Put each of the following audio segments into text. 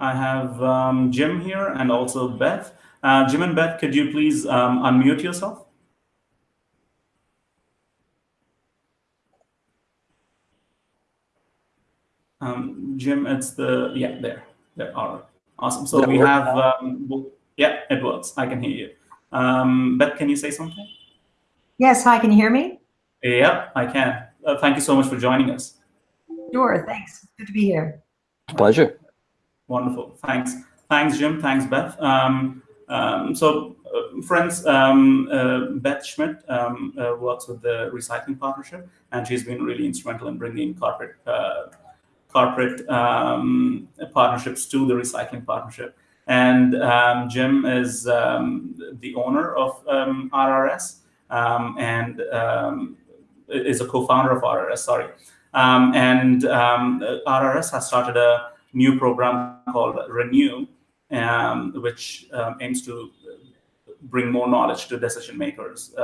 I have um, Jim here and also Beth. Uh, Jim and Beth, could you please um, unmute yourself? Um, Jim, it's the, yeah, there, there, all right, awesome. So we have, um, yeah, it works, I can hear you. Um, Beth, can you say something? Yes, hi, can you hear me? Yeah, I can. Uh, thank you so much for joining us. Sure, thanks. Good to be here. Pleasure. Wonderful, thanks. Thanks, Jim, thanks, Beth. Um, um, so, uh, friends, um, uh, Beth Schmidt um, uh, works with the Recycling Partnership, and she's been really instrumental in bringing corporate uh, corporate um, partnerships to the Recycling Partnership. And um, Jim is the owner of RRS and is a co-founder of RRS, sorry. and RRS has started a new program called Renew, which aims to bring more knowledge to decision makers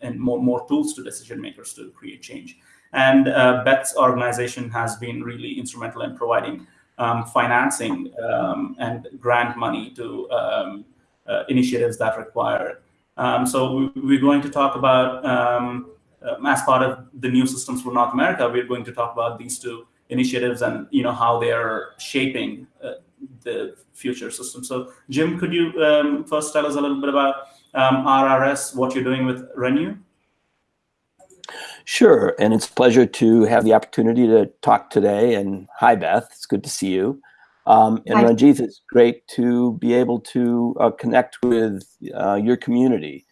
and more, more tools to decision makers to create change. And uh, Beth's organization has been really instrumental in providing um, financing um, and grant money to um, uh, initiatives that require. Um, so we're going to talk about, um, as part of the new systems for North America, we're going to talk about these two initiatives and you know how they're shaping uh, the future system. So Jim, could you um, first tell us a little bit about RRS, what you're doing with Renew? Sure, and it's a pleasure to have the opportunity to talk today. And hi, Beth, it's good to see you. Um, and hi. Ranjith, it's great to be able to uh, connect with uh, your community.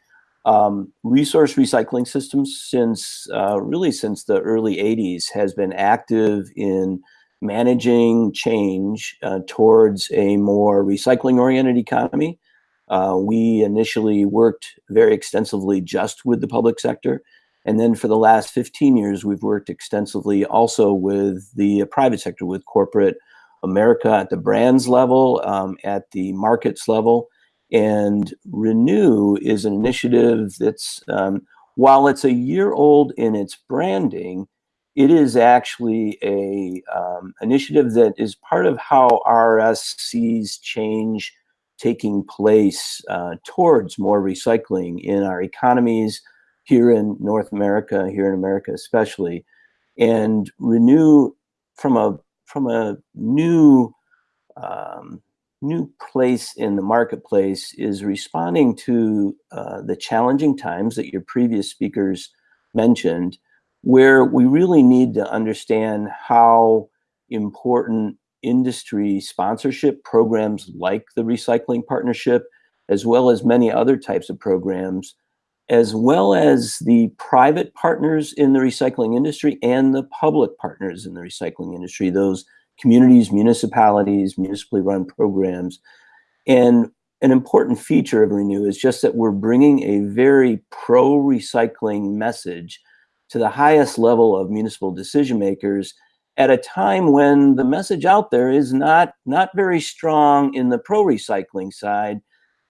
Um, resource recycling systems, since uh, really since the early 80s, has been active in managing change uh, towards a more recycling-oriented economy. Uh, we initially worked very extensively just with the public sector, and then for the last 15 years, we've worked extensively also with the private sector, with corporate America at the brands level, um, at the markets level. And Renew is an initiative that's, um, while it's a year old in its branding, it is actually a um, initiative that is part of how RRS sees change taking place uh, towards more recycling in our economies, here in North America, here in America especially, and renew from a from a new um, new place in the marketplace is responding to uh, the challenging times that your previous speakers mentioned, where we really need to understand how important industry sponsorship programs like the Recycling Partnership, as well as many other types of programs, as well as the private partners in the recycling industry and the public partners in the recycling industry, those communities, municipalities, municipally run programs. And an important feature of Renew is just that we're bringing a very pro-recycling message to the highest level of municipal decision makers at a time when the message out there is not, not very strong in the pro-recycling side,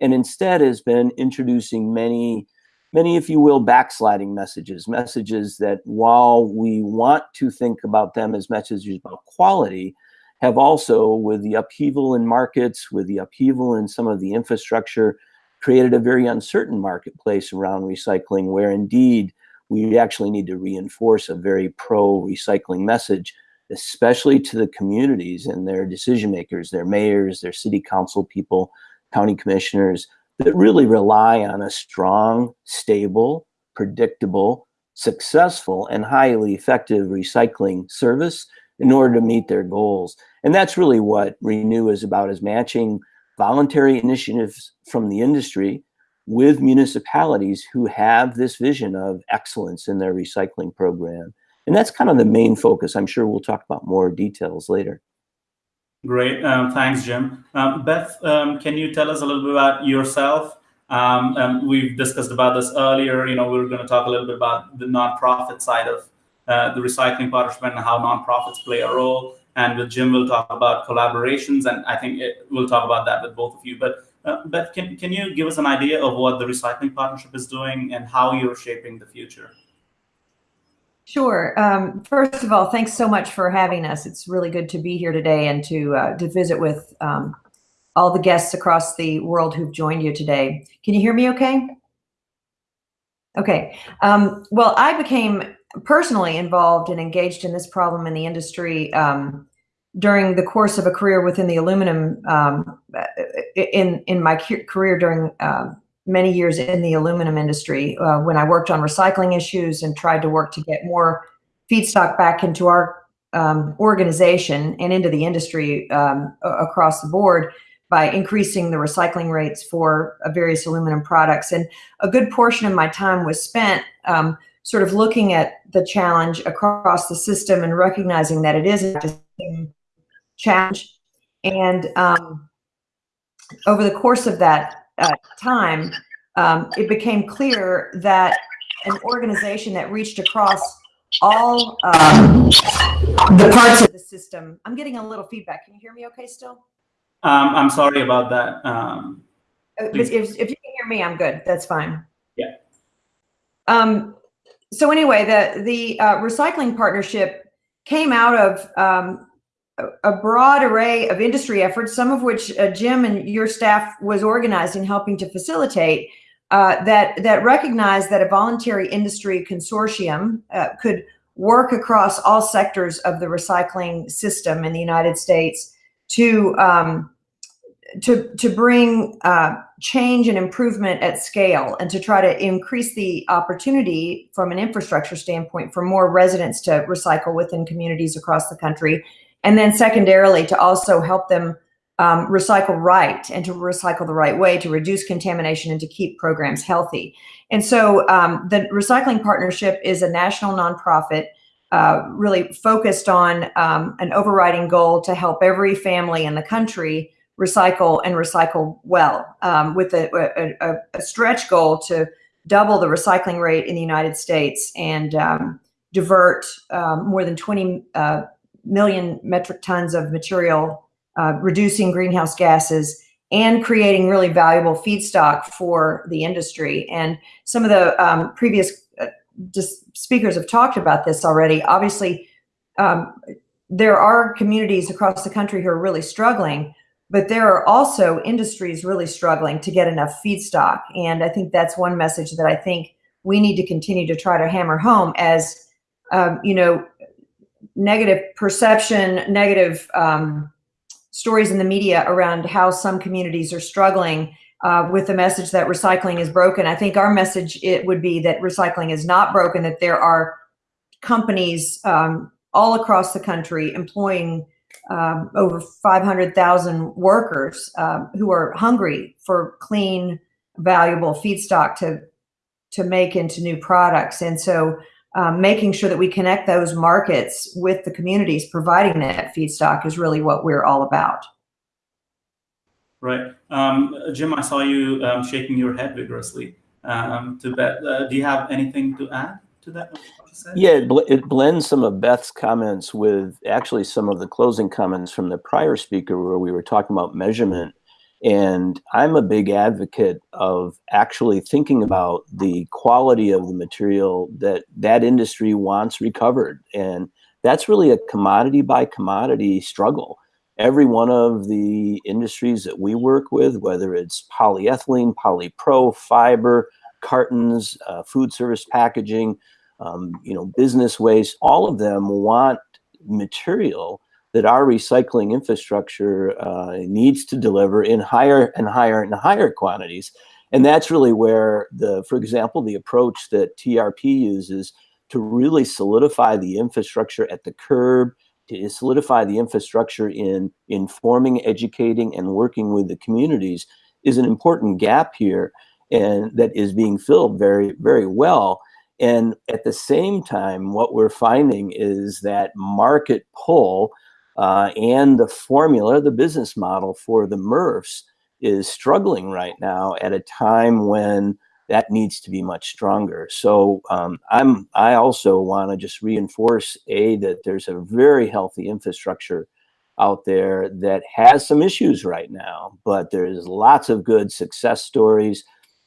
and instead has been introducing many many, if you will, backsliding messages, messages that while we want to think about them as messages about quality, have also, with the upheaval in markets, with the upheaval in some of the infrastructure, created a very uncertain marketplace around recycling where indeed we actually need to reinforce a very pro-recycling message, especially to the communities and their decision makers, their mayors, their city council people, county commissioners, that really rely on a strong, stable, predictable, successful, and highly effective recycling service in order to meet their goals. And that's really what Renew is about, is matching voluntary initiatives from the industry with municipalities who have this vision of excellence in their recycling program. And that's kind of the main focus. I'm sure we'll talk about more details later. Great, um, thanks, Jim. Um, Beth, um, can you tell us a little bit about yourself? Um, um, we've discussed about this earlier. You know, we are going to talk a little bit about the nonprofit side of uh, the recycling partnership and how nonprofits play a role. And with Jim, we'll talk about collaborations, and I think it, we'll talk about that with both of you. But uh, Beth, can, can you give us an idea of what the recycling partnership is doing and how you're shaping the future? Sure. Um, first of all, thanks so much for having us. It's really good to be here today and to uh, to visit with um, all the guests across the world who've joined you today. Can you hear me okay? Okay. Um, well, I became personally involved and engaged in this problem in the industry um, during the course of a career within the aluminum um, in in my career during uh, many years in the aluminum industry uh, when I worked on recycling issues and tried to work to get more feedstock back into our um, organization and into the industry um, across the board by increasing the recycling rates for various aluminum products. And a good portion of my time was spent um, sort of looking at the challenge across the system and recognizing that it is a challenge. And um, over the course of that uh, time, um, it became clear that an organization that reached across all um, the parts of the system. I'm getting a little feedback. Can you hear me okay still? Um, I'm sorry about that. Um, Uh, If, if you can hear me, I'm good. That's fine. Yeah. Um, so anyway, the, the uh, recycling partnership came out of um, a, broad array of industry efforts, some of which uh, Jim and your staff was organizing, helping to facilitate, uh, that, that recognized that a voluntary industry consortium uh, could work across all sectors of the recycling system in the United States to um, to to bring uh, change and improvement at scale, and to try to increase the opportunity from an infrastructure standpoint for more residents to recycle within communities across the country, and then secondarily to also help them um, recycle right and to recycle the right way to reduce contamination and to keep programs healthy. And so um, the Recycling Partnership is a national nonprofit uh, really focused on um, an overriding goal to help every family in the country recycle and recycle well um, with a, a, a, stretch goal to double the recycling rate in the United States and um, divert um, more than 20 uh, million metric tons of material, uh, reducing greenhouse gases and creating really valuable feedstock for the industry. And some of the um, previous just speakers have talked about this already. Obviously, um, there are communities across the country who are really struggling, but there are also industries really struggling to get enough feedstock. And I think that's one message that I think we need to continue to try to hammer home as, um, you know, negative perception, negative um, stories in the media around how some communities are struggling uh, with the message that recycling is broken. I think our message it would be that recycling is not broken, that there are companies um, all across the country employing um, over 500,000 workers um, who are hungry for clean, valuable feedstock to, to make into new products. And so um, making sure that we connect those markets with the communities providing that feedstock is really what we're all about. Right. Um, Jim, I saw you um, shaking your head vigorously. Um, uh, do you have anything to add to that? Yeah, it, bl it, blends some of Beth's comments with actually some of the closing comments from the prior speaker where we were talking about measurement. And I'm a big advocate of actually thinking about the quality of the material that that industry wants recovered. And that's really a commodity by commodity struggle every one of the industries that we work with, whether it's polyethylene, polypro, fiber, cartons, uh, food service packaging, um, you know, business waste, all of them want material that our recycling infrastructure uh, needs to deliver in higher and higher and higher quantities. And that's really where the, for example, the approach that TRP uses to really solidify the infrastructure at the curb, to solidify the infrastructure in informing, educating, and working with the communities is an important gap here and that is being filled very, very well. And at the same time, what we're finding is that market pull uh, and the formula, the business model for the MRFs is struggling right now at a time when that needs to be much stronger. So um, I'm I also want to just reinforce a that there's a very healthy infrastructure out there that has some issues right now, but there's lots of good success stories.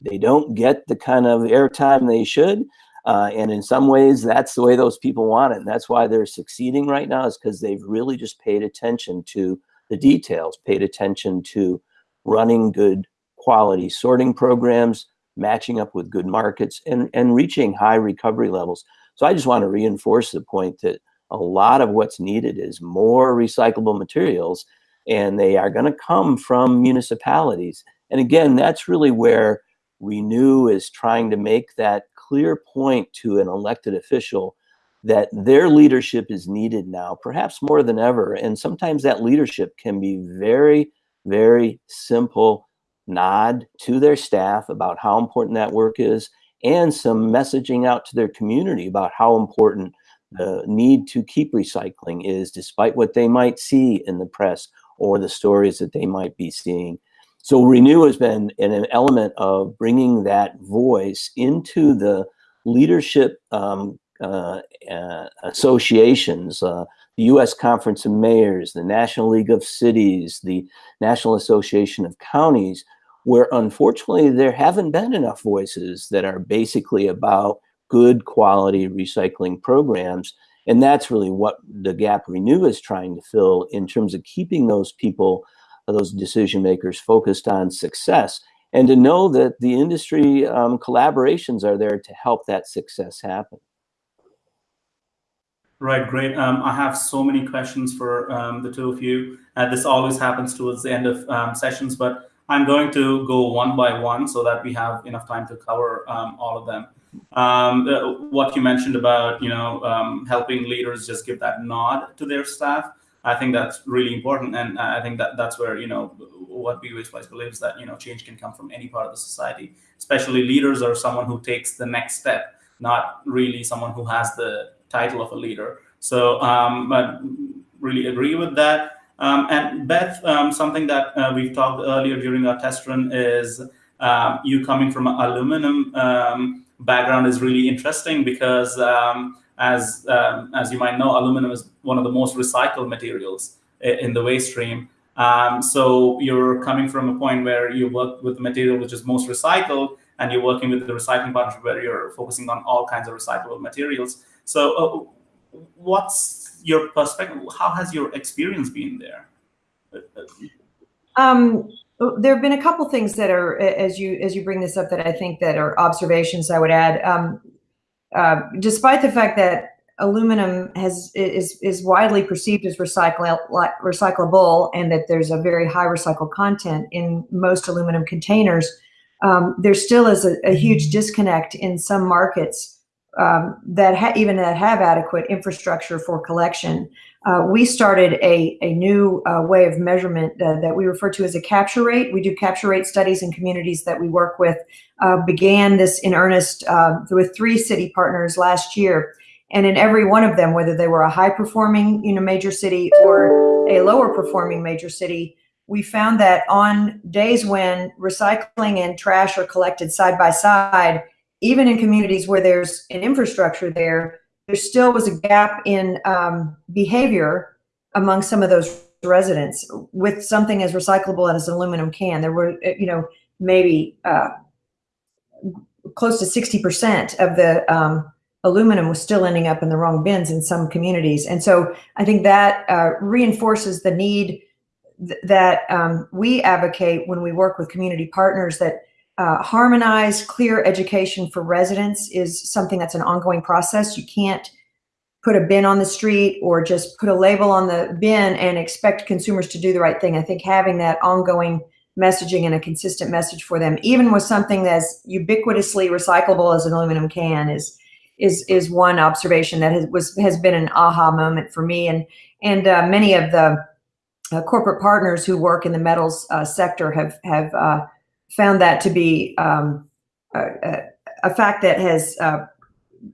They don't get the kind of airtime they should, Uh, and in some ways, that's the way those people want it. And that's why they're succeeding right now is because they've really just paid attention to the details, paid attention to running good quality sorting programs, matching up with good markets, and, and reaching high recovery levels. So I just want to reinforce the point that a lot of what's needed is more recyclable materials, and they are going to come from municipalities. And again, that's really where Renew is trying to make that clear point to an elected official that their leadership is needed now, perhaps more than ever. And sometimes that leadership can be very, very simple nod to their staff about how important that work is and some messaging out to their community about how important the need to keep recycling is despite what they might see in the press or the stories that they might be seeing. So Renew has been an element of bringing that voice into the leadership um, uh, uh, associations, uh, the U.S. Conference of Mayors, the National League of Cities, the National Association of Counties, where unfortunately there haven't been enough voices that are basically about good quality recycling programs. And that's really what the gap Renew is trying to fill in terms of keeping those people, those decision makers focused on success and to know that the industry um, collaborations are there to help that success happen. Right, great. Um, I have so many questions for um, the two of you. Uh, this always happens towards the end of um, sessions, but I'm going to go one by one so that we have enough time to cover um, all of them. Um, uh, what you mentioned about, you know, helping leaders just give that nod to their staff, I think that's really important. And I think that that's where, you know, what Waste Wise believes that, you know, change can come from any part of the society, especially leaders are someone who takes the next step, not really someone who has the title of a leader. So, um, really agree with that. Um, and Beth, um, something that uh, we've talked earlier during our test run is um, you coming from an aluminum um, background is really interesting because um, as um, as you might know, aluminum is one of the most recycled materials in the waste stream. so you're coming from a point where you work with the material which is most recycled, and you're working with the recycling partnership where you're focusing on all kinds of recyclable materials. So uh, what's your perspective? How has your experience been there? Um, there have been a couple things that are, as you as you bring this up, that I think that are observations I would add. Um, uh, despite the fact that aluminum has is is widely perceived as recycle, recyclable and that there's a very high recycled content in most aluminum containers, um, there still is a, a, huge disconnect in some markets um, that even that have adequate infrastructure for collection. Uh, we started a, a new uh, way of measurement uh, that we refer to as a capture rate. We do capture rate studies in communities that we work with. Uh, began this in earnest uh, with three city partners last year. And in every one of them, whether they were a high performing you know, major city or a lower performing major city, we found that on days when recycling and trash are collected side by side, even in communities where there's an infrastructure there, there still was a gap in um, behavior among some of those residents with something as recyclable as an aluminum can. There were, uh, you know, maybe uh, close to 60% of the um, aluminum was still ending up in the wrong bins in some communities. And so I think that uh, reinforces the need th that um, we advocate when we work with community partners that uh, harmonized, clear education for residents is something that's an ongoing process. You can't put a bin on the street or just put a label on the bin and expect consumers to do the right thing. I think having that ongoing messaging and a consistent message for them, even with something that's ubiquitously recyclable as an aluminum can, is is is one observation that has was has been an aha moment for me and and uh, many of the uh, corporate partners who work in the metals uh, sector have have uh, found that to be um, a, a, fact that has uh,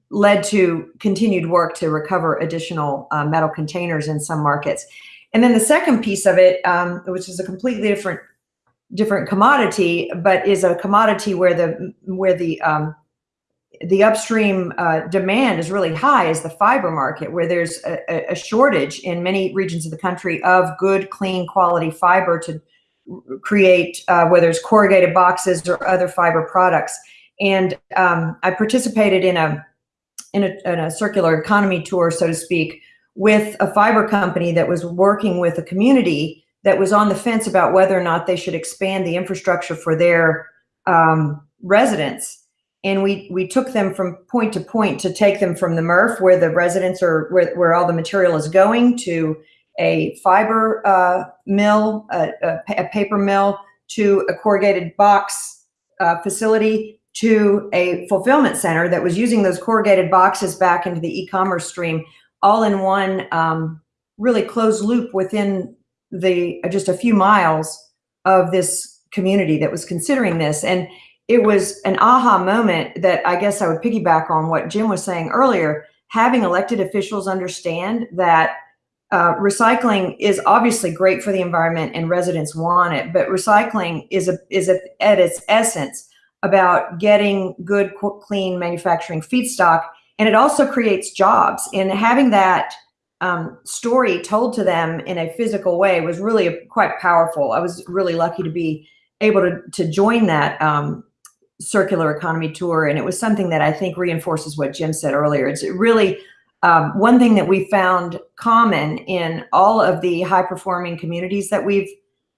led to continued work to recover additional uh, metal containers in some markets. And then the second piece of it, um, which is a completely different different commodity, but is a commodity where the where the um, the upstream uh, demand is really high is the fiber market, where there's a, a, shortage in many regions of the country of good, clean, quality fiber to create, uh, whether it's corrugated boxes or other fiber products. And um, I participated in a in, a, in a circular economy tour, so to speak, with a fiber company that was working with a community that was on the fence about whether or not they should expand the infrastructure for their um, residents. And we, we took them from point to point to take them from the MRF where the residents are, where, where all the material is going to a fiber uh, mill, a, a, paper mill, to a corrugated box uh, facility, to a fulfillment center that was using those corrugated boxes back into the e-commerce stream, all in one um, really closed loop within the just a few miles of this community that was considering this. And it was an aha moment that I guess I would piggyback on what Jim was saying earlier. Having elected officials understand that uh, recycling is obviously great for the environment and residents want it, but recycling is a, is a, at its essence about getting good, clean manufacturing feedstock, and it also creates jobs. And having that um, story told to them in a physical way was really quite powerful. I was really lucky to be able to, to join that um, circular economy tour. And it was something that I think reinforces what Jim said earlier. It's really um, one thing that we found common in all of the high performing communities that we've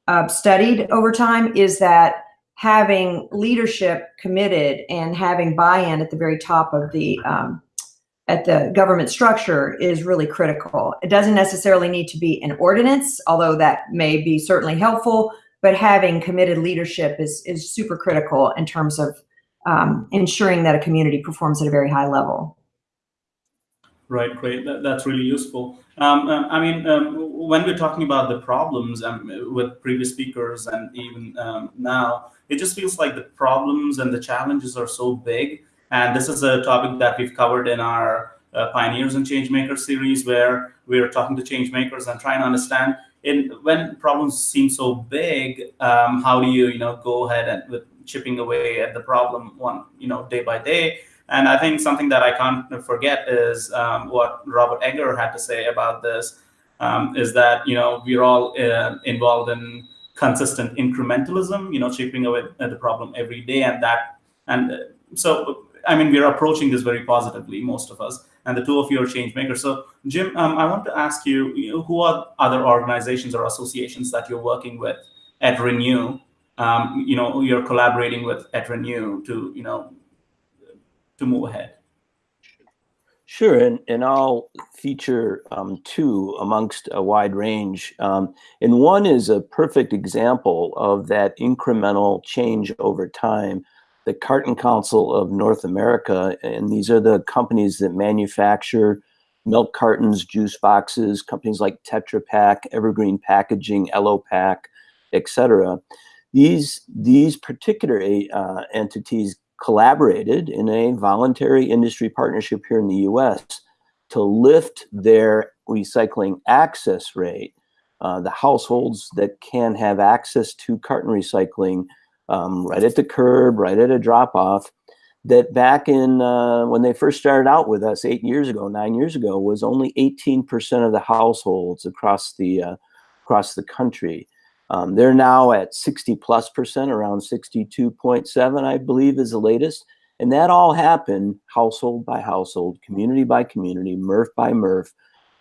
uh, studied over time is that having leadership committed and having buy-in at the very top of the um, at the government structure is really critical. It doesn't necessarily need to be an ordinance, although that may be certainly helpful, but having committed leadership is, is super critical in terms of um, ensuring that a community performs at a very high level. Right, great. That, that's really useful. Um, um, I mean, um, when we're talking about the problems um, with previous speakers and even um, now, it just feels like the problems and the challenges are so big and this is a topic that we've covered in our uh, Pioneers and Changemakers series, where we're talking to changemakers and trying to understand in when problems seem so big, um, how do you, you know, go ahead and with chipping away at the problem one, you know, day by day. And I think something that I can't forget is um, what Robert Egger had to say about this, um, is that, you know, we're all uh, involved in consistent incrementalism, you know, chipping away at the problem every day. And that, and so I mean, we're approaching this very positively, most of us, and the two of you are change makers. So, Jim, um, I want to ask you, you know, who are other organizations or associations that you're working with at Renew? Um, you know, you're collaborating with at Renew to, you know, to move ahead. Sure, and, and I'll feature um, two amongst a wide range. Um, and one is a perfect example of that incremental change over time the Carton Council of North America, and these are the companies that manufacture milk cartons, juice boxes, companies like Tetra Pak, Evergreen Packaging, Elopak, etc. These these particular uh, entities collaborated in a voluntary industry partnership here in the U.S. to lift their recycling access rate. Uh, the households that can have access to carton recycling um, right at the curb, right at a drop off. That back in uh, when they first started out with us eight years ago, nine years ago, was only 18% of the households across the uh, across the country. Um, they're now at 60 plus percent, around 62.7, I believe, is the latest. And that all happened household by household, community by community, MRF by MRF,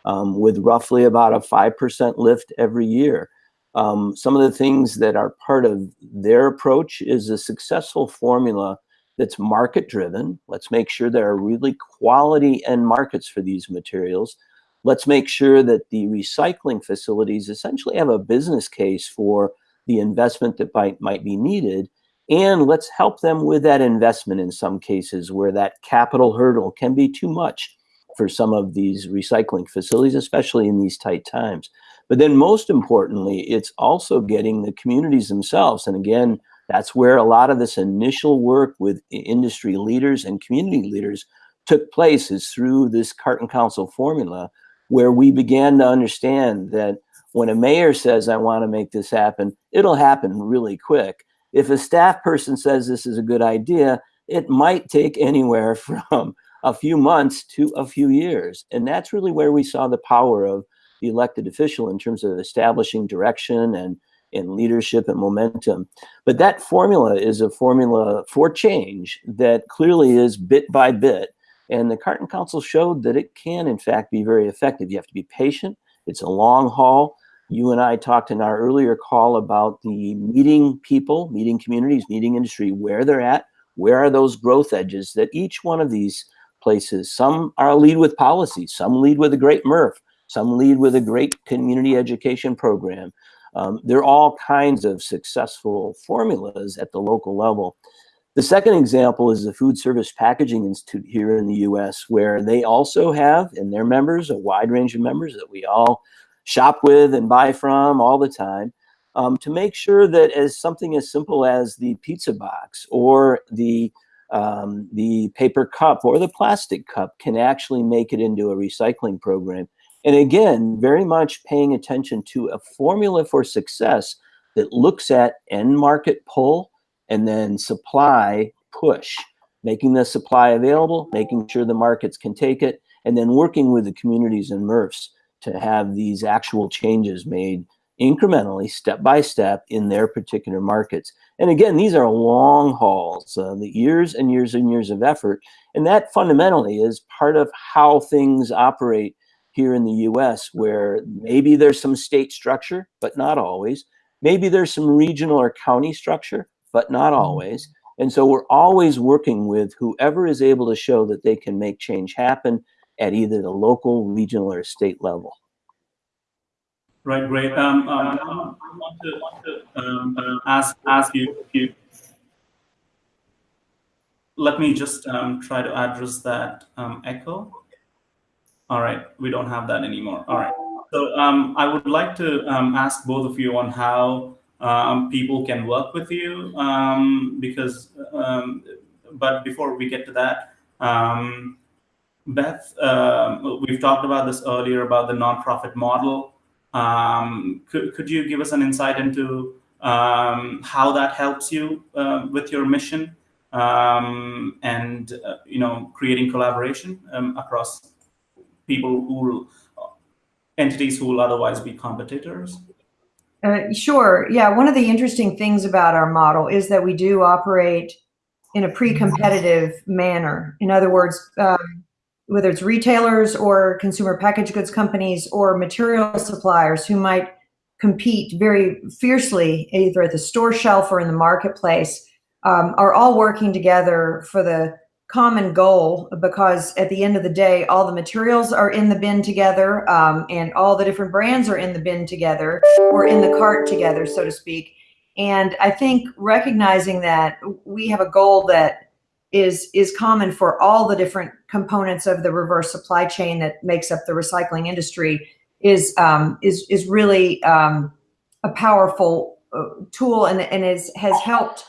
um, with roughly about a 5% lift every year. Um, some of the things that are part of their approach is a successful formula that's market driven. Let's make sure there are really quality end markets for these materials. Let's make sure that the recycling facilities essentially have a business case for the investment that might, might be needed. And let's help them with that investment in some cases where that capital hurdle can be too much for some of these recycling facilities, especially in these tight times. But then most importantly, it's also getting the communities themselves. And again, that's where a lot of this initial work with industry leaders and community leaders took place is through this Carton Council formula, where we began to understand that when a mayor says, I want to make this happen, it'll happen really quick. If a staff person says this is a good idea, it might take anywhere from a few months to a few years. And that's really where we saw the power of the elected official in terms of establishing direction and and leadership and momentum. But that formula is a formula for change that clearly is bit by bit. And the Carton Council showed that it can, in fact, be very effective. You have to be patient. It's a long haul. You and I talked in our earlier call about the meeting people, meeting communities, meeting industry, where they're at, where are those growth edges that each one of these places, some are lead with policy, some lead with a great MRF, some lead with a great community education program. Um, there are all kinds of successful formulas at the local level. The second example is the Food Service Packaging Institute here in the US, where they also have in their members a wide range of members that we all shop with and buy from all the time um, to make sure that as something as simple as the pizza box or the um, the paper cup or the plastic cup can actually make it into a recycling program. And again, very much paying attention to a formula for success that looks at end market pull and then supply push, making the supply available, making sure the markets can take it, and then working with the communities and MRFs to have these actual changes made incrementally, step by step in their particular markets. And again, these are long hauls, uh, the years and years and years of effort. And that fundamentally is part of how things operate here in the US, where maybe there's some state structure, but not always. Maybe there's some regional or county structure, but not mm-hmm. always. And so we're always working with whoever is able to show that they can make change happen at either the local, regional, or state level. Right, great. Um, um, I want to, want to um, uh, ask ask you, you. Let me just um, try to address that um, echo. All right, we don't have that anymore. All right. So um, I would like to ask both of you on how people can work with you because, but before we get to that, Beth, uh, we've talked about this earlier about the nonprofit model. Um, could, could you give us an insight into um, how that helps you uh, with your mission um, and, uh, you know, creating collaboration um, across people who, entities who will otherwise be competitors? Uh, sure. Yeah. One of the interesting things about our model is that we do operate in a pre-competitive manner. In other words, um, whether it's retailers or consumer packaged goods companies or material suppliers who might compete very fiercely either at the store shelf or in the marketplace um, are all working together for the common goal because at the end of the day all the materials are in the bin together um, and all the different brands are in the bin together or in the cart together so to speak. And i think recognizing that we have a goal that is is common for all the different components of the reverse supply chain that makes up the recycling industry is um, is is really um, a powerful uh, tool and and is has helped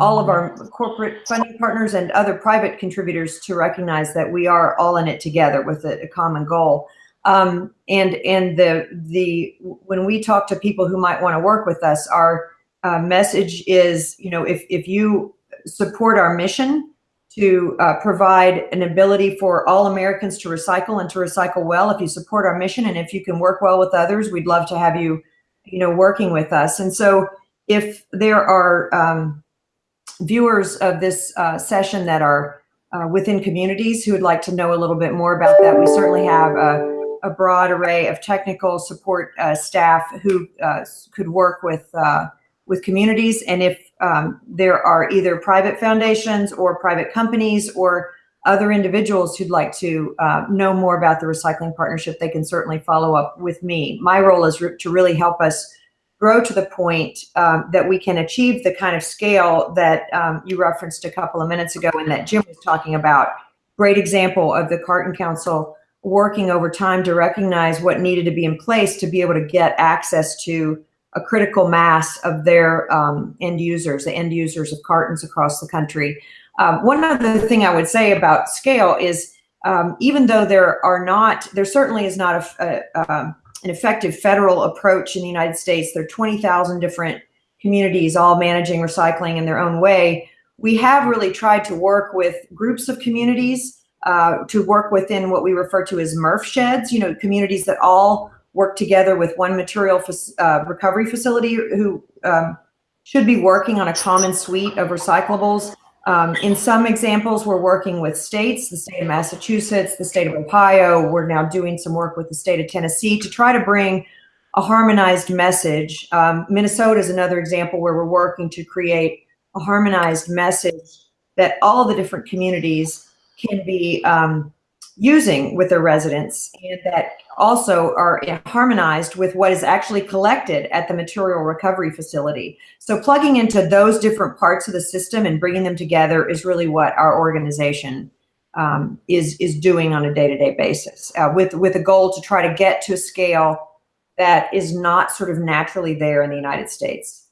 all of our corporate funding partners and other private contributors to recognize that we are all in it together with a, a common goal. Um, and and the the when we talk to people who might want to work with us, our uh, message is, you know, if if you support our mission to uh, provide an ability for all Americans to recycle and to recycle well. If you support our mission and if you can work well with others, we'd love to have you, you know, working with us. And so if there are um, viewers of this uh, session that are uh, within communities who would like to know a little bit more about that, we certainly have a, a broad array of technical support uh, staff who uh, could work with uh, with communities. And if um, there are either private foundations or private companies or other individuals who'd like to uh, know more about the recycling partnership, they can certainly follow up with me. My role is re to really help us grow to the point um, that we can achieve the kind of scale that um, you referenced a couple of minutes ago and that Jim was talking about. Great example of the Carton Council working over time to recognize what needed to be in place to be able to get access to a critical mass of their um, end users, the end users of cartons across the country. Um, one other thing I would say about scale is um, even though there are not, there certainly is not a, a, um, an effective federal approach in the United States. There are 20,000 different communities all managing recycling in their own way. We have really tried to work with groups of communities uh, to work within what we refer to as MRF sheds, you know, communities that all work together with one material uh, recovery facility who um, should be working on a common suite of recyclables. Um, in some examples, we're working with states, the state of Massachusetts, the state of Ohio. We're now doing some work with the state of Tennessee to try to bring a harmonized message. Um, Minnesota is another example where we're working to create a harmonized message that all the different communities can be um, using with their residents and that also are harmonized with what is actually collected at the material recovery facility. So plugging into those different parts of the system and bringing them together is really what our organization um, is, is doing on a day-to-day -day basis uh, with, with a goal to try to get to a scale that is not sort of naturally there in the United States.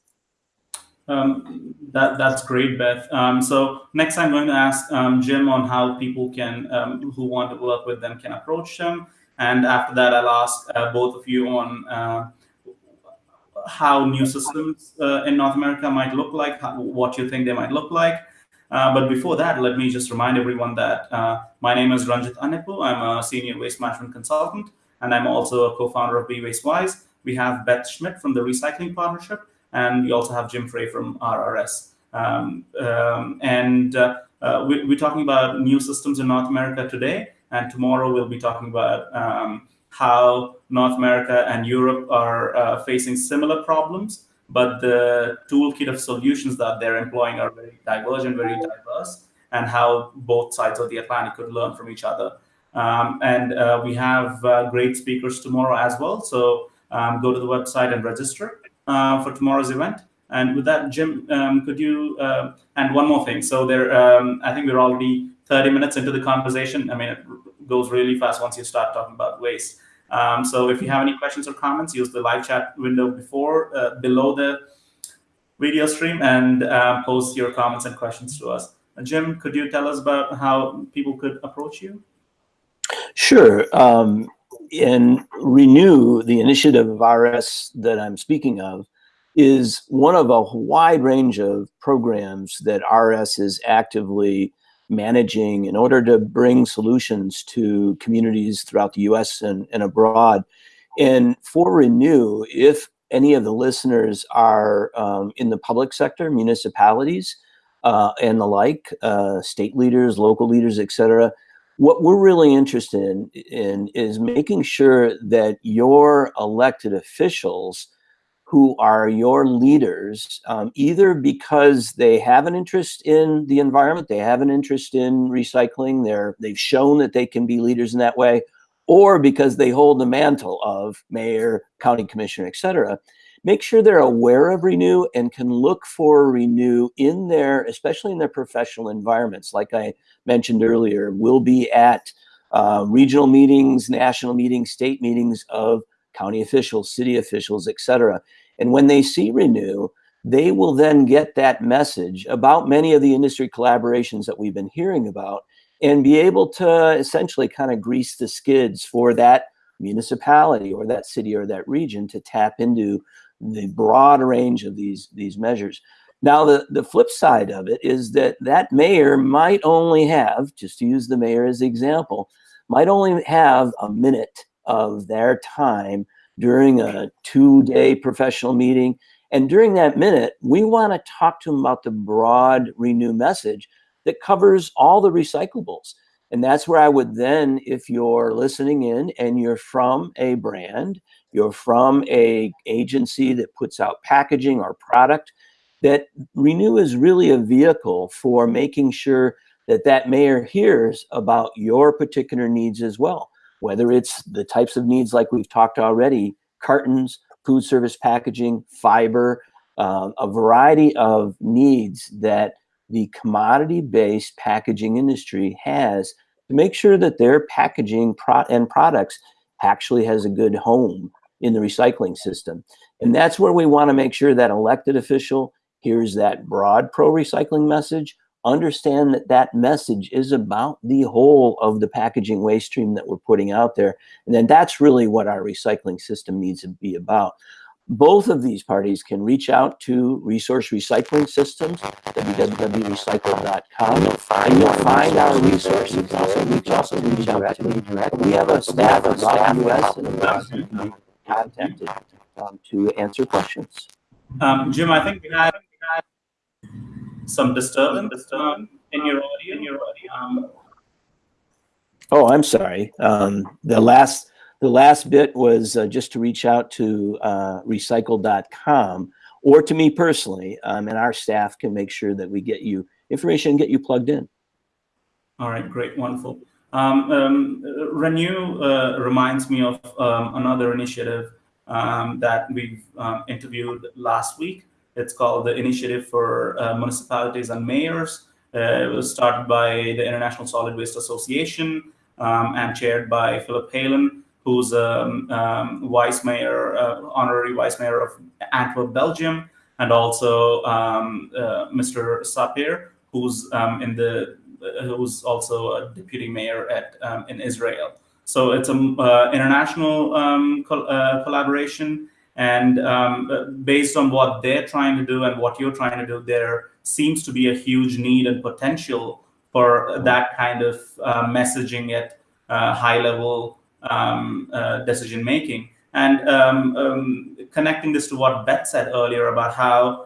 Um, that that's great, Beth. Um, so next, I'm going to ask um, Jim on how people can um, who want to work with them can approach them, and after that, I'll ask uh, both of you on uh, how new systems uh, in North America might look like, how, what you think they might look like. Uh, but before that, let me just remind everyone that uh, my name is Ranjith Annepu. I'm a senior waste management consultant, and I'm also a co-founder of Be Waste Wise. We have Beth Schmidt from the Recycling Partnership and we also have Jim Frey from RRS. Um, um, and uh, we, are talking about new systems in North America today, and tomorrow we'll be talking about um, how North America and Europe are uh, facing similar problems, but the toolkit of solutions that they're employing are very divergent, very diverse, and how both sides of the Atlantic could learn from each other. Um, and uh, we have uh, great speakers tomorrow as well, so um, go to the website and register uh, for tomorrow's event. And with that, Jim, um, could you, uh, and one more thing. So there, um, I think we're already 30 minutes into the conversation. I mean, it goes really fast once you start talking about waste. Um, so if you have any questions or comments, use the live chat window before, uh, below the video stream and uh, post your comments and questions to us. Uh, Jim, could you tell us about how people could approach you? Sure. Um, and Renew, the initiative of RS that I'm speaking of, is one of a wide range of programs that RS is actively managing in order to bring solutions to communities throughout the US and, and abroad. And for Renew, if any of the listeners are um, in the public sector, municipalities, uh, and the like, uh, state leaders, local leaders, et cetera, what we're really interested in, in is making sure that your elected officials who are your leaders, um, either because they have an interest in the environment, they have an interest in recycling, they're, they've shown that they can be leaders in that way, or because they hold the mantle of mayor, county commissioner, et cetera, make sure they're aware of Renew and can look for Renew in their, especially in their professional environments. Like I mentioned earlier, we'll be at uh, regional meetings, national meetings, state meetings of county officials, city officials, etc. And when they see Renew, they will then get that message about many of the industry collaborations that we've been hearing about and be able to essentially kind of grease the skids for that municipality or that city or that region to tap into the broad range of these these measures. Now, the, the flip side of it is that that mayor might only have, just to use the mayor as example, might only have a minute of their time during a two-day professional meeting. And during that minute, we want to talk to them about the broad renew message that covers all the recyclables. And that's where I would then, if you're listening in and you're from a brand, you're from a agency that puts out packaging or product, that Renew is really a vehicle for making sure that that mayor hears about your particular needs as well, whether it's the types of needs like we've talked already, cartons, food service packaging, fiber, um, a variety of needs that the commodity-based packaging industry has to make sure that their packaging pro and products actually has a good home in the recycling system. And that's where we want to make sure that elected official hears that broad pro-recycling message, understand that that message is about the whole of the packaging waste stream that we're putting out there. And then that's really what our recycling system needs to be about. Both of these parties can reach out to Resource Recycling Systems, www.recycle.com, and you'll find our resources. Also reach out to me directly. We have a staff throughout the U.S. and contacted um, to answer questions. Um, Jim, I think we had some disturbance um, in your audio. In your audio. Um, oh, I'm sorry. Um, the last the last bit was uh, just to reach out to uh, recycle.com or to me personally, um, and our staff can make sure that we get you information and get you plugged in. All right, great, wonderful. Um, um, Renew uh, reminds me of um, another initiative um, that we've um, interviewed last week. It's called the Initiative for uh, Municipalities and Mayors. Uh, it was started by the International Solid Waste Association um, and chaired by Philip Heylen, who's a vice mayor, uh, honorary vice mayor of Antwerp, Belgium, and also uh, Mr. Sapir, who's in the who's also a deputy mayor at um, in Israel. So it's an uh, international um, col uh, collaboration, and um, based on what they're trying to do and what you're trying to do, there seems to be a huge need and potential for that kind of uh, messaging at uh, high level um, uh, decision making. And um, um, connecting this to what Beth said earlier about how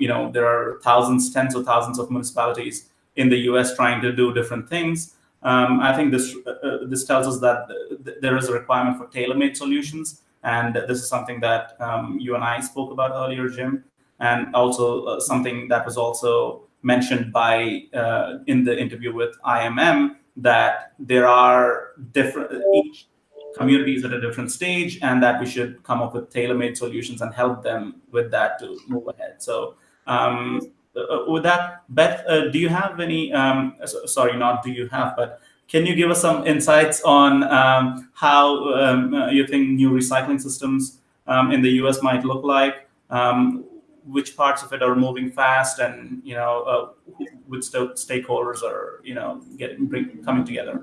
you know there are thousands, tens of thousands of municipalities in the US trying to do different things. Um, I think this uh, uh this tells us that th there is a requirement for tailor-made solutions, and this is something that um, you and I spoke about earlier, Jim, and also uh, something that was also mentioned by uh, in the interview with IMM that there are different each communities at a different stage, and that we should come up with tailor-made solutions and help them with that to move ahead. So. Um, uh, with that, Beth, uh, do you have any, um, sorry, not do you have, but can you give us some insights on um, how um, uh, you think new recycling systems um, in the US might look like? Um, which parts of it are moving fast and, you know, uh, which stakeholders are, you know, getting, bring, coming together?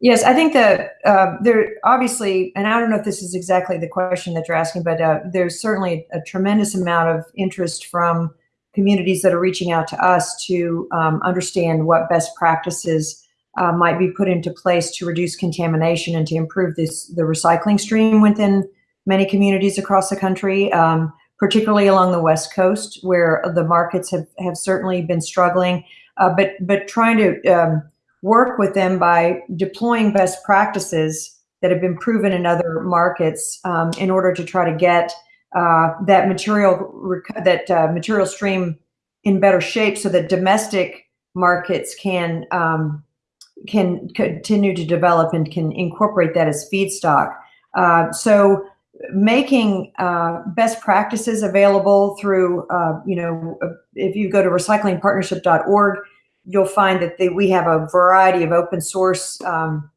Yes, I think that uh, there obviously, and I don't know if this is exactly the question that you're asking, but uh, there's certainly a tremendous amount of interest from communities that are reaching out to us to um, understand what best practices uh, might be put into place to reduce contamination and to improve this the recycling stream within many communities across the country, um, particularly along the West Coast, where the markets have, have certainly been struggling. Uh, but but trying to um, work with them by deploying best practices that have been proven in other markets um, in order to try to get uh, that material that uh, material stream in better shape so that domestic markets can um, can continue to develop and can incorporate that as feedstock. Uh, so making uh, best practices available through, uh, you know, if you go to recyclingpartnership.org, you'll find that they, we have a variety of open source um,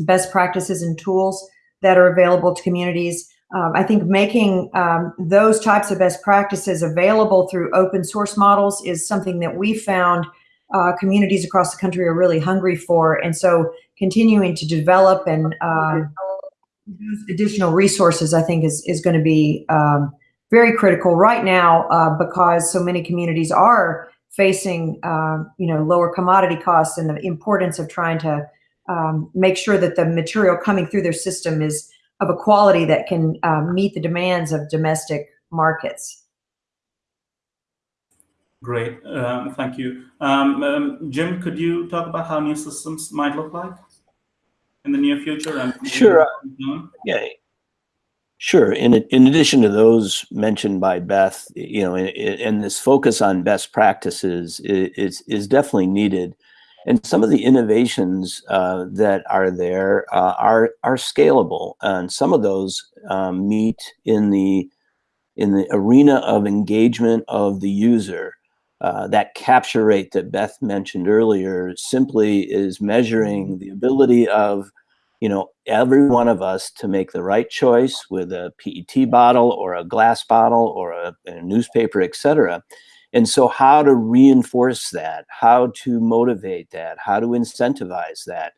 best practices and tools that are available to communities. Um, I think making um, those types of best practices available through open source models is something that we found uh, communities across the country are really hungry for. And so continuing to develop and uh, additional resources, I think is, is going to be um, very critical right now uh, because so many communities are facing uh, you know lower commodity costs and the importance of trying to um, make sure that the material coming through their system is of a quality that can um, meet the demands of domestic markets. Great, um, thank you. Um, um, Jim, could you talk about how new systems might look like in the near future? And sure. Yeah, Sure. In in addition to those mentioned by Beth, you know, and this focus on best practices is is definitely needed. And some of the innovations uh, that are there uh, are are scalable, and some of those um, meet in the in the arena of engagement of the user. Uh, that capture rate that Beth mentioned earlier simply is measuring the ability of you know, every one of us to make the right choice with a PET bottle or a glass bottle or a, a newspaper, etc. And so how to reinforce that, how to motivate that, how to incentivize that,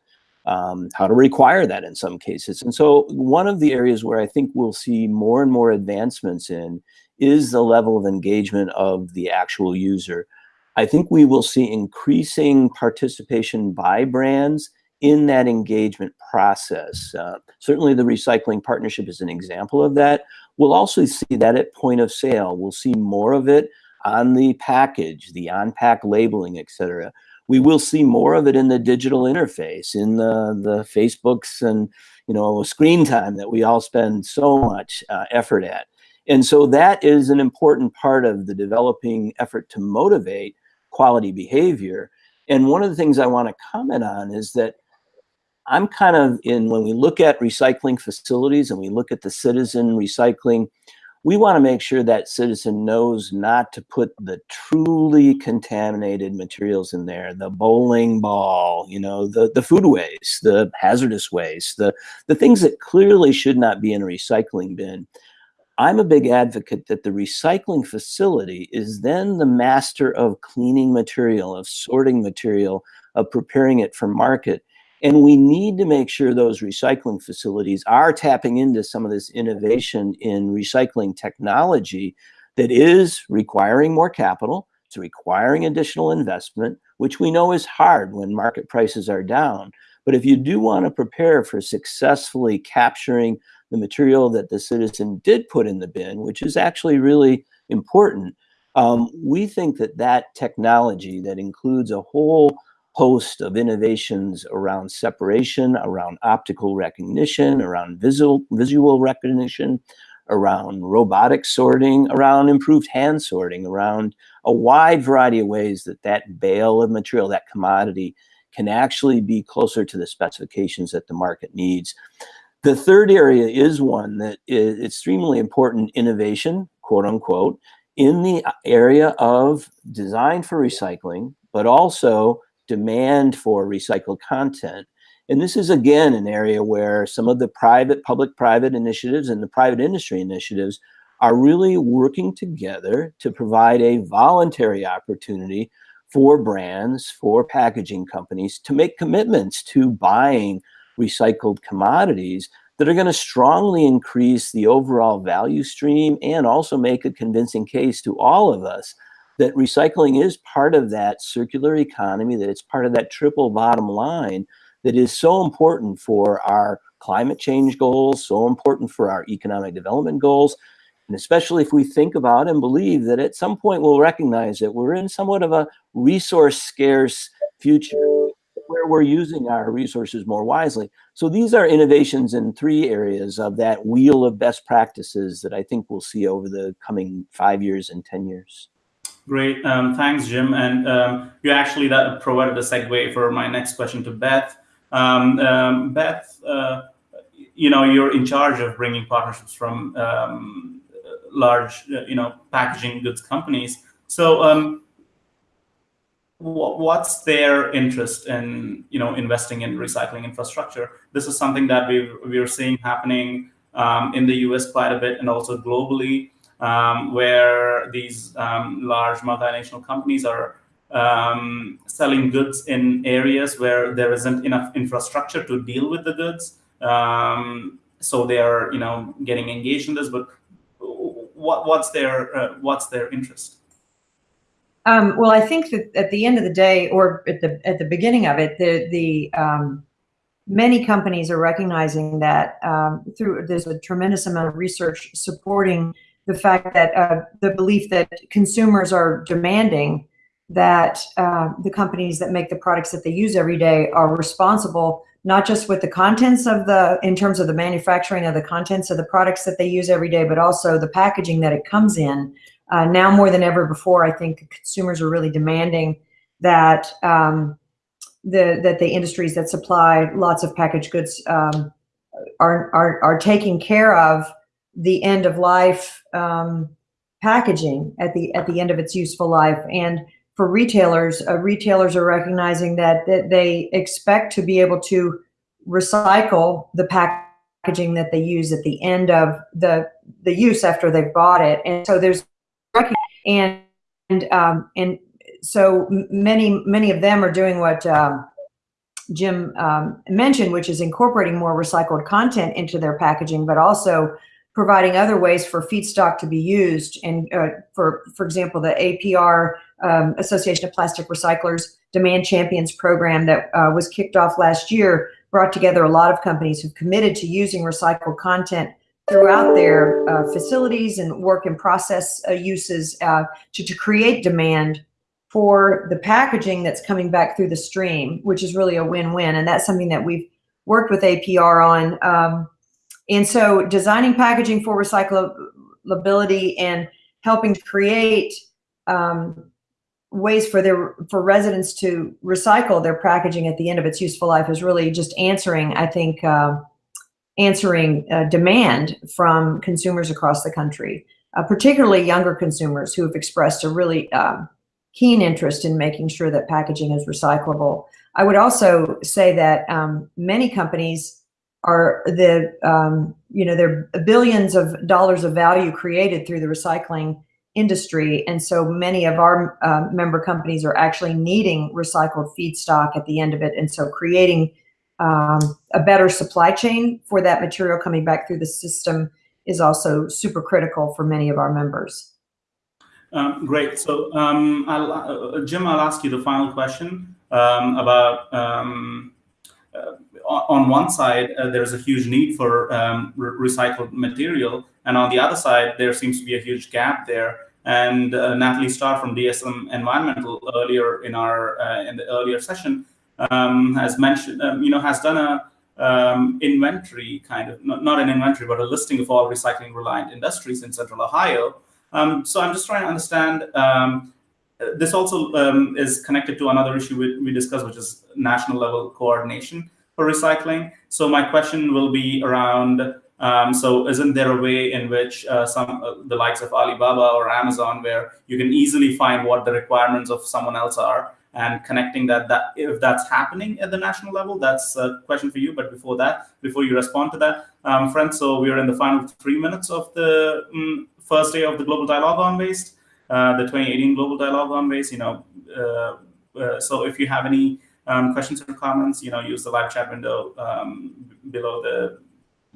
um, how to require that in some cases. And so one of the areas where I think we'll see more and more advancements in is the level of engagement of the actual user. I think we will see increasing participation by brands in that engagement process. Uh, certainly the recycling partnership is an example of that. We'll also see that at point of sale. We'll see more of it on the package, the on-pack labeling, etc. We will see more of it in the digital interface, in the, the Facebooks and you know screen time that we all spend so much uh, effort at. And so that is an important part of the developing effort to motivate quality behavior. And one of the things I want to comment on is that I'm kind of in, when we look at recycling facilities and we look at the citizen recycling, we want to make sure that citizen knows not to put the truly contaminated materials in there, the bowling ball, you know, the, the food waste, the hazardous waste, the, the things that clearly should not be in a recycling bin. I'm a big advocate that the recycling facility is then the master of cleaning material, of sorting material, of preparing it for market. And we need to make sure those recycling facilities are tapping into some of this innovation in recycling technology that is requiring more capital, it's requiring additional investment, which we know is hard when market prices are down. But if you do want to prepare for successfully capturing the material that the citizen did put in the bin, which is actually really important, um, we think that that technology that includes a whole host of innovations around separation, around optical recognition, around visual, visual recognition, around robotic sorting, around improved hand sorting, around a wide variety of ways that that bale of material, that commodity, can actually be closer to the specifications that the market needs. The third area is one that is extremely important innovation, quote unquote, in the uh, area of design for recycling, but also demand for recycled content. And this is again an area where some of the private, public-private initiatives and the private industry initiatives are really working together to provide a voluntary opportunity for brands, for packaging companies to make commitments to buying recycled commodities that are going to strongly increase the overall value stream and also make a convincing case to all of us that recycling is part of that circular economy, that it's part of that triple bottom line that is so important for our climate change goals, so important for our economic development goals, and especially if we think about and believe that at some point we'll recognize that we're in somewhat of a resource scarce future where we're using our resources more wisely. So these are innovations in three areas of that wheel of best practices that I think we'll see over the coming five years and 10 years. Great, um, thanks, Jim. And um, you actually that provided a segue for my next question to Beth. Um, um Beth, uh, you know, you're in charge of bringing partnerships from um, large, uh, you know, packaging goods companies. So um, what's their interest in you know investing in recycling infrastructure this is something that we we're seeing happening in the us quite a bit and also globally um, where these um, large multinational companies are um, selling goods in areas where there isn't enough infrastructure to deal with the goods. Um, so they are you know getting engaged in this but what, what's their uh, what's their interest? Um, well, I think that at the end of the day, or at the at the beginning of it, the the um, many companies are recognizing that through there's a tremendous amount of research supporting the fact that uh, the belief that consumers are demanding that uh, the companies that make the products that they use every day are responsible not just with the contents of the in terms of the manufacturing of the contents of the products that they use every day but also the packaging that it comes in. Uh, now more than ever before, I think consumers are really demanding that um, the that the industries that supply lots of packaged goods um, are, are are taking care of the end of life um, packaging at the at the end of its useful life. And for retailers, uh, retailers are recognizing that that they expect to be able to recycle the packaging that they use at the end of the the use after they've bought it. And so there's and and um, and so many many of them are doing what um, Jim um, mentioned, which is incorporating more recycled content into their packaging, but also providing other ways for feedstock to be used. And uh, for for example, the APR um, Association of Plastic Recyclers Demand Champions program that uh, was kicked off last year brought together a lot of companies who've committed to using recycled content throughout their uh, facilities and work and process uh, uses uh, to, to create demand for the packaging that's coming back through the stream, which is really a win-win. And that's something that we've worked with APR on. Um, and so designing packaging for recyclability and helping to create um, ways for their for residents to recycle their packaging at the end of its useful life is really just answering, I think, uh, answering uh, demand from consumers across the country, uh, particularly younger consumers who have expressed a really um, keen interest in making sure that packaging is recyclable. I would also say that um, many companies are the, um, you know, there are billions of dollars of value created through the recycling industry. And so many of our uh, member companies are actually needing recycled feedstock at the end of it. And so creating um, a better supply chain for that material coming back through the system is also super critical for many of our members. Um, great. So, um, I'll, uh, Jim, I'll ask you the final question um, about. Um, uh, on one side, uh, there's a huge need for um, re recycled material, and on the other side, there seems to be a huge gap there. And uh, Natalie Starr from DSM Environmental earlier in our uh, in the earlier session um, has mentioned, you know, has done a um, inventory kind of not, not, an inventory but a listing of all recycling reliant industries in central ohio um, so I'm just trying to understand. Um, this also um, is connected to another issue we, we discussed, which is national level coordination for recycling. So my question will be around. Um, so isn't there a way in which uh, some uh, the likes of Alibaba or Amazon, where you can easily find what the requirements of someone else are, and connecting that that if that's happening at the national level that's a question for you but before that before you respond to that um, friends so we are in the final three minutes of the um, first day of the Global Dialogue on Waste, uh, the 2018 Global Dialogue on Waste. You know, uh, uh, so if you have any um, questions or comments, you know, use the live chat window um, below the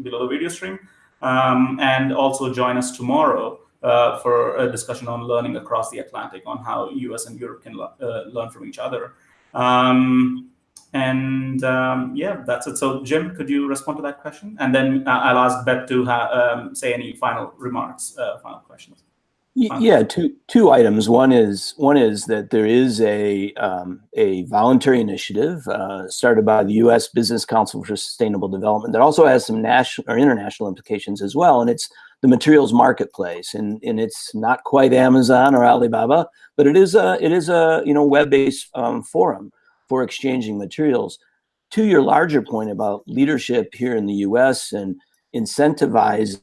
below the video stream, um, and also join us tomorrow. Uh, for a discussion on learning across the Atlantic on how US and Europe can uh, learn from each other. Um, and um, yeah, that's it. So Jim, could you respond to that question? And then uh, I'll ask Beth to um, say any final remarks, uh, final questions. Yeah, two two items. One is one is that there is a um, a voluntary initiative uh, started by the U.S. Business Council for Sustainable Development that also has some national or international implications as well, and it's the materials marketplace, and and it's not quite Amazon or Alibaba, but it is a it is a you know web based um, forum for exchanging materials. To your larger point about leadership here in the US and incentivizing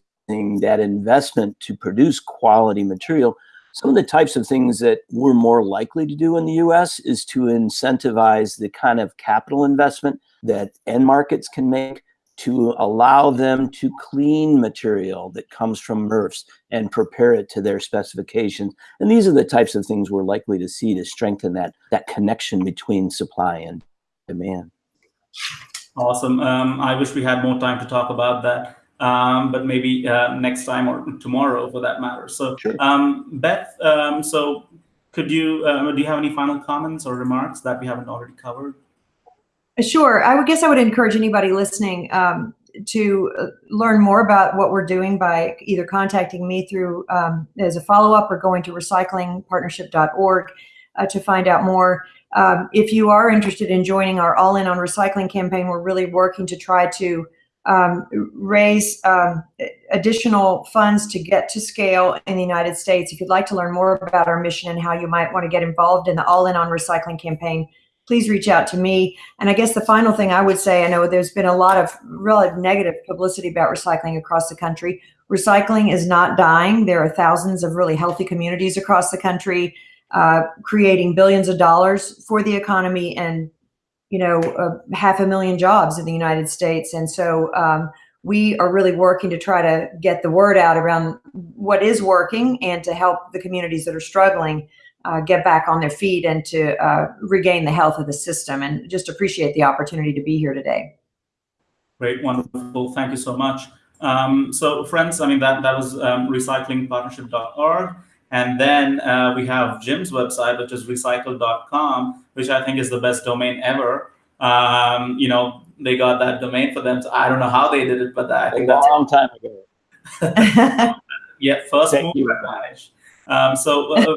that investment to produce quality material, some of the types of things that we're more likely to do in the US is to incentivize the kind of capital investment that end markets can make to allow them to clean material that comes from MRFs and prepare it to their specifications. And these are the types of things we're likely to see to strengthen that, that connection between supply and demand. Awesome. Um, I wish we had more time to talk about that. Um, but maybe uh, next time or tomorrow for that matter. So, sure. um, Beth, um, so could you, uh, do you have any final comments or remarks that we haven't already covered? Sure. I would guess I would encourage anybody listening um, to uh, learn more about what we're doing by either contacting me through um, as a follow-up or going to recyclingpartnership.org uh, to find out more. Um, if you are interested in joining our All In on Recycling campaign, we're really working to try to um, raise um, additional funds to get to scale in the United States. If you'd like to learn more about our mission and how you might want to get involved in the All In on Recycling campaign, please reach out to me. And I guess the final thing I would say, I know there's been a lot of really negative publicity about recycling across the country. Recycling is not dying. There are thousands of really healthy communities across the country uh, creating billions of dollars for the economy and you know uh, half a million jobs in the United States. And so um, we are really working to try to get the word out around what is working and to help the communities that are struggling uh, get back on their feet and to uh, regain the health of the system and just appreciate the opportunity to be here today. Great, wonderful. Thank you so much. Um, so friends, I mean, that, that was um, recyclingpartnership.org. And then uh, we have Jim's website, which is recycle.com, which I think is the best domain ever. Um, you know, they got that domain for them. So I don't know how they did it, but I think a that's a long time ago. yeah, first Thank advantage. Um, so, uh,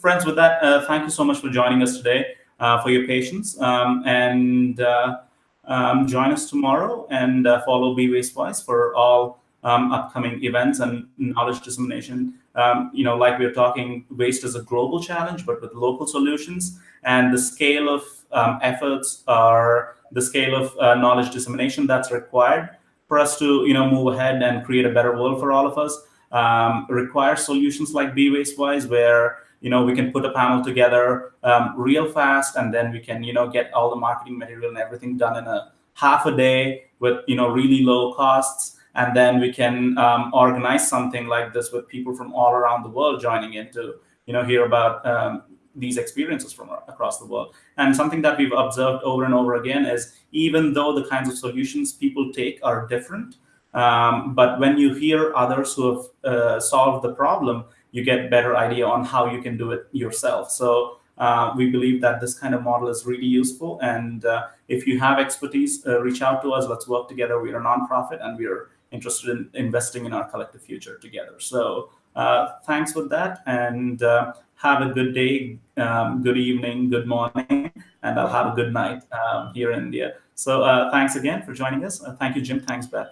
friends, with that, uh, thank you so much for joining us today, uh, for your patience, um, and uh, um, join us tomorrow and uh, follow Be Waste Wise for all um, upcoming events and knowledge dissemination. Um, you know, like we are talking, waste is a global challenge, but with local solutions, and the scale of um, efforts are the scale of uh, knowledge dissemination that's required for us to, you know, move ahead and create a better world for all of us. Um, requires solutions like Be Waste Wise, where you know we can put a panel together um, real fast, and then we can, you know, get all the marketing material and everything done in a half a day with, you know, really low costs and then we can um, organize something like this with people from all around the world joining in to you know hear about um, these experiences from across the world. And something that we've observed over and over again is even though the kinds of solutions people take are different um, but when you hear others who have uh, solved the problem you get better idea on how you can do it yourself. So uh, we believe that this kind of model is really useful. And uh, if you have expertise uh, reach out to us. Let's work together. We're a nonprofit and we're interested in investing in our collective future together. So uh, thanks for that and uh, have a good day, um, good evening, good morning, and I'll have a good night um, here in India. So uh, thanks again for joining us. Uh, thank you, Jim. Thanks, Beth.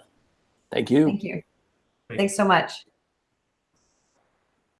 Thank you. Thank you. Thanks so much.